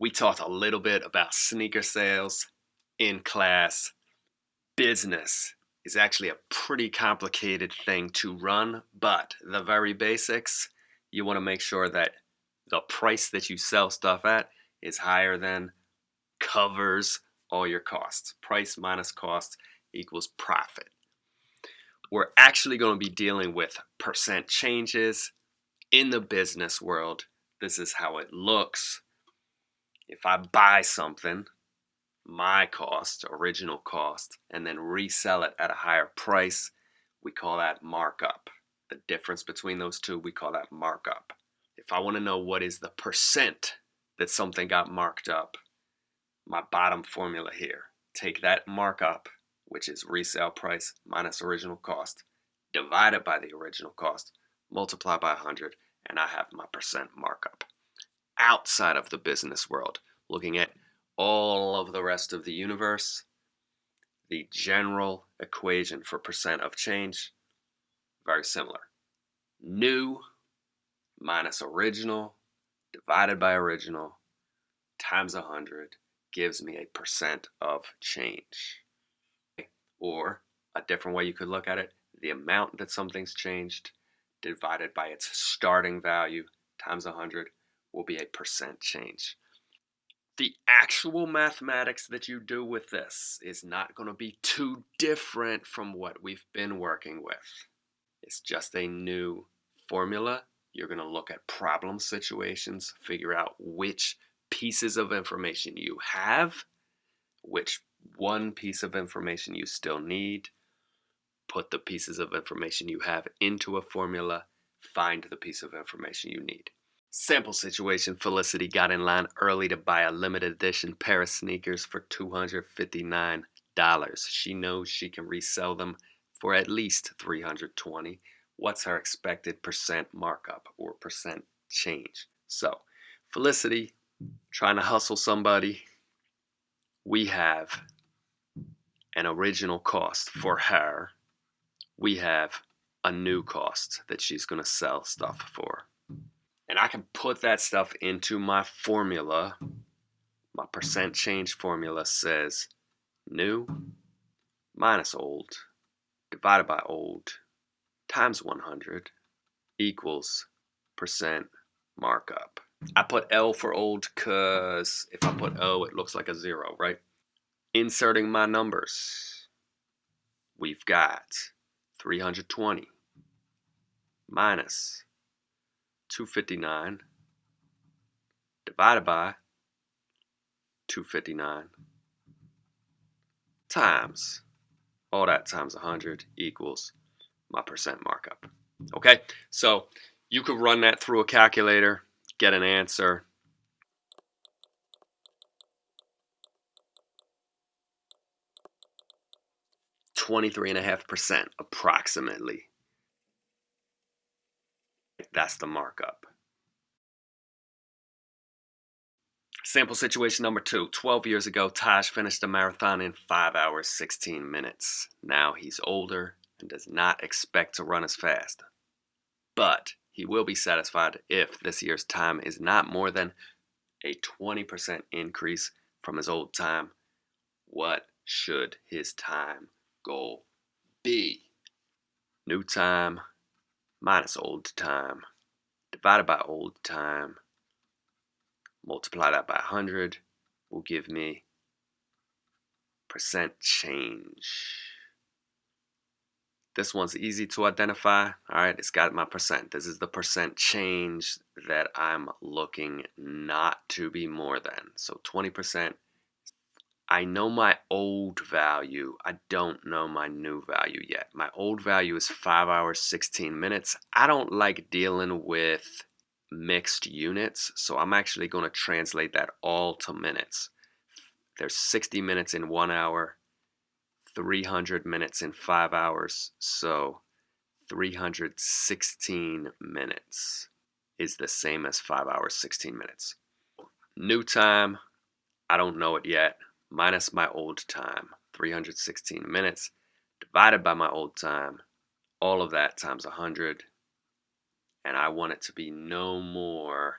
We talked a little bit about sneaker sales in class. Business is actually a pretty complicated thing to run, but the very basics, you want to make sure that the price that you sell stuff at is higher than covers all your costs. Price minus cost equals profit. We're actually going to be dealing with percent changes in the business world. This is how it looks. If I buy something, my cost, original cost, and then resell it at a higher price, we call that markup. The difference between those two, we call that markup. If I want to know what is the percent that something got marked up, my bottom formula here, take that markup, which is resale price minus original cost, divide it by the original cost, multiply by 100, and I have my percent markup. Outside of the business world, looking at all of the rest of the universe, the general equation for percent of change, very similar. New minus original divided by original times 100 gives me a percent of change. Or a different way you could look at it, the amount that something's changed divided by its starting value times 100 will be a percent change the actual mathematics that you do with this is not going to be too different from what we've been working with. It's just a new formula. You're going to look at problem situations, figure out which pieces of information you have, which one piece of information you still need, put the pieces of information you have into a formula, find the piece of information you need. Sample situation Felicity got in line early to buy a limited edition pair of sneakers for $259. She knows she can resell them for at least 320. What's her expected percent markup or percent change? So, Felicity trying to hustle somebody. We have an original cost for her. We have a new cost that she's going to sell stuff for and I can put that stuff into my formula. My percent change formula says new minus old divided by old times 100 equals percent markup. I put L for old because if I put O, it looks like a zero, right? Inserting my numbers, we've got 320 minus 259 divided by 259 times all that times 100 equals my percent markup. Okay, so you could run that through a calculator, get an answer. Twenty-three and a half percent approximately that's the markup. Sample situation number two. 12 years ago, Taj finished a marathon in 5 hours 16 minutes. Now he's older and does not expect to run as fast. But he will be satisfied if this year's time is not more than a 20% increase from his old time. What should his time goal be? New time minus old time divided by old time multiply that by 100 will give me percent change. This one's easy to identify. All right it's got my percent. This is the percent change that I'm looking not to be more than. So 20 percent I know my old value. I don't know my new value yet. My old value is 5 hours 16 minutes. I don't like dealing with mixed units, so I'm actually going to translate that all to minutes. There's 60 minutes in 1 hour, 300 minutes in 5 hours, so 316 minutes is the same as 5 hours 16 minutes. New time, I don't know it yet minus my old time, 316 minutes, divided by my old time, all of that times 100, and I want it to be no more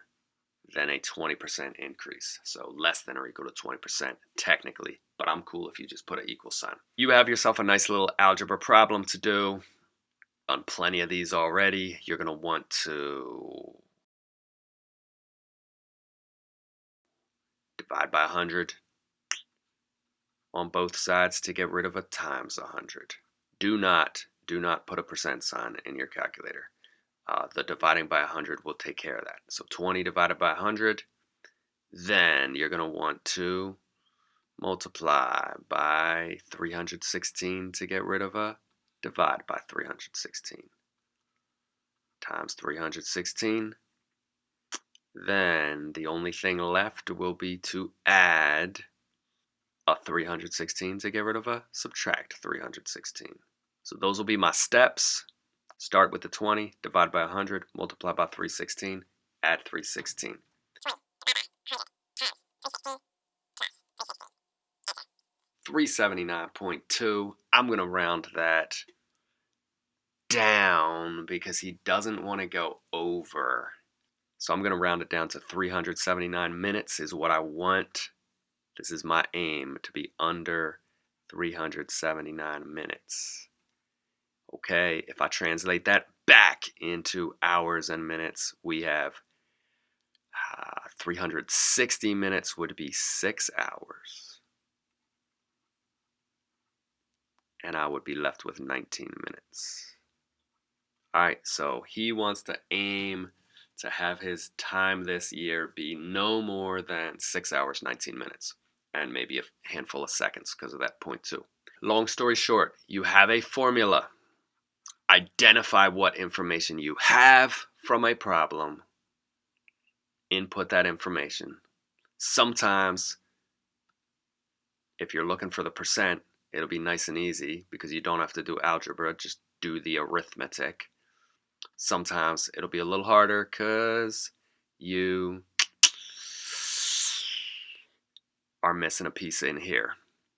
than a 20% increase. So less than or equal to 20% technically, but I'm cool if you just put an equal sign. You have yourself a nice little algebra problem to do. On plenty of these already, you're to want to divide by 100 on both sides to get rid of a times 100. Do not, do not put a percent sign in your calculator. Uh, the dividing by 100 will take care of that. So 20 divided by 100, then you're going to want to multiply by 316 to get rid of a divide by 316 times 316 then the only thing left will be to add a 316 to get rid of a subtract 316. So those will be my steps. Start with the 20, divide by 100, multiply by 316, add 316. Three seventy nine point two. I'm gonna round that down because he doesn't want to go over so I'm going to round it down to 379 minutes is what I want. This is my aim to be under 379 minutes. Okay, if I translate that back into hours and minutes, we have uh, 360 minutes would be six hours. And I would be left with 19 minutes. All right, so he wants to aim to have his time this year be no more than 6 hours 19 minutes and maybe a handful of seconds because of that point too. Long story short, you have a formula. Identify what information you have from a problem. Input that information. Sometimes, if you're looking for the percent, it'll be nice and easy because you don't have to do algebra, just do the arithmetic. Sometimes it'll be a little harder because you are missing a piece in here.